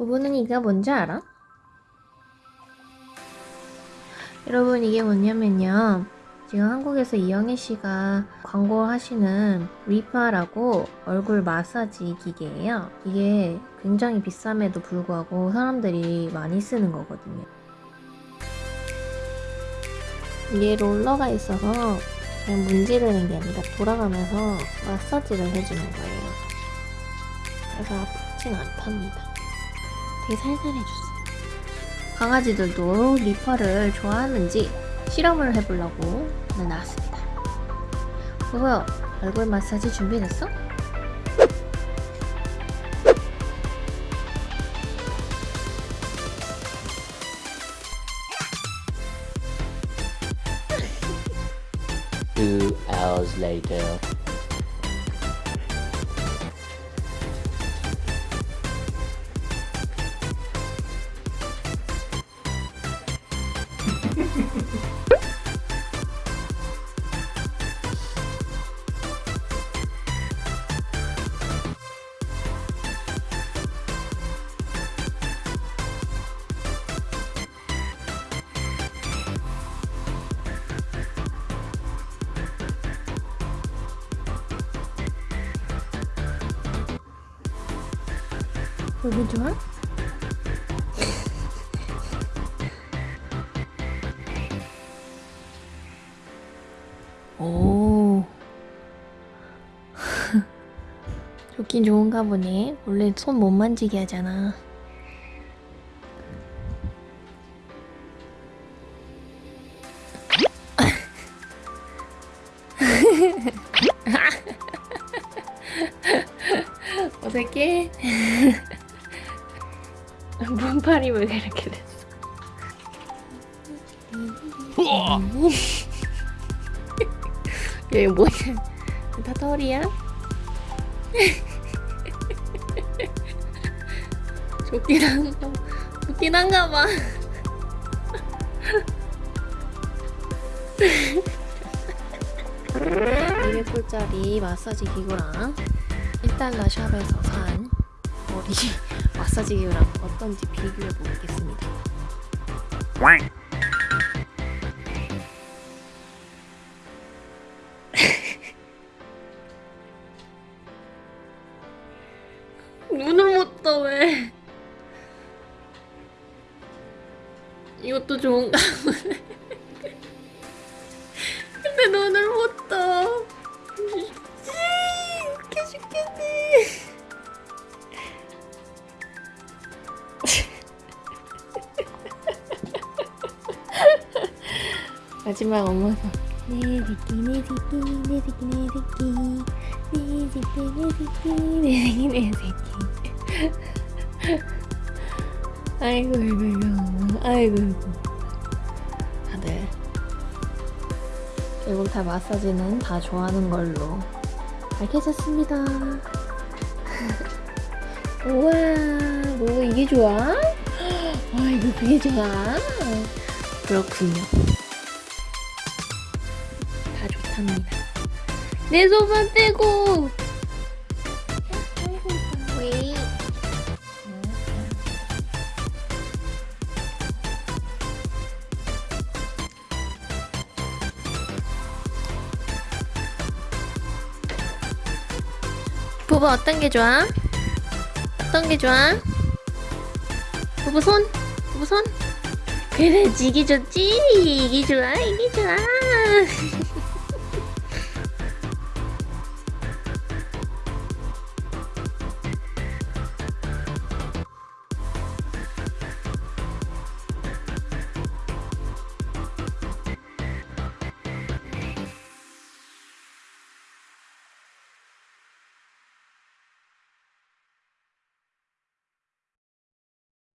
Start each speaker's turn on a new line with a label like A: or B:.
A: 부부는 이게 뭔지 알아? 여러분 이게 뭐냐면요. 지금 한국에서 이영애 씨가 광고하시는 리파라고 얼굴 마사지 기계예요. 이게 굉장히 비쌈에도 불구하고 사람들이 많이 쓰는 거거든요. 이게 롤러가 있어서 그냥 문지르는 게 아니라 돌아가면서 마사지를 해주는 거예요. 그래서 아프진 않답니다 되게 살살 해주세요 강아지들도 리퍼를 좋아하는지 실험을 해보려고 오늘 나왔습니다 뭐야 얼굴 마사지 준비됐어?
B: Two hours later.
A: We'll be done. 오 좋긴 좋은가 보네 원래 손 못 만지게 하잖아 어색해? 문팔이 왜 이렇게 됐어? 얘 뭐야? 다 털이야? 좋긴 한가 좋긴 한가 봐. (200불짜리) 마사지 기구랑 1달러 샵에서 산 머리 마사지 기구랑 어떤지 비교해 보겠습니다. 왜? 이것도 좋은가? 근데 눈을 못 떠. 웃겨 죽겠네. 마지막 엄마가 내 새끼 내 새끼 내 새끼 내 새끼 내 새끼 내 새끼 내 새끼 내 새끼 아이고 아이고 아이고 아이고 다들 결국 다 마사지는 다 좋아하는 걸로 밝혀졌습니다 우와 뭐 이게 좋아? 아이고 그게 좋아? 그렇군요 다 좋답니다. 내 손만 떼고. 부부 어떤 게 좋아? 어떤 게 좋아? 부부 손? 부부 손? 그래 이게 좋지 이게 좋아 이게 좋아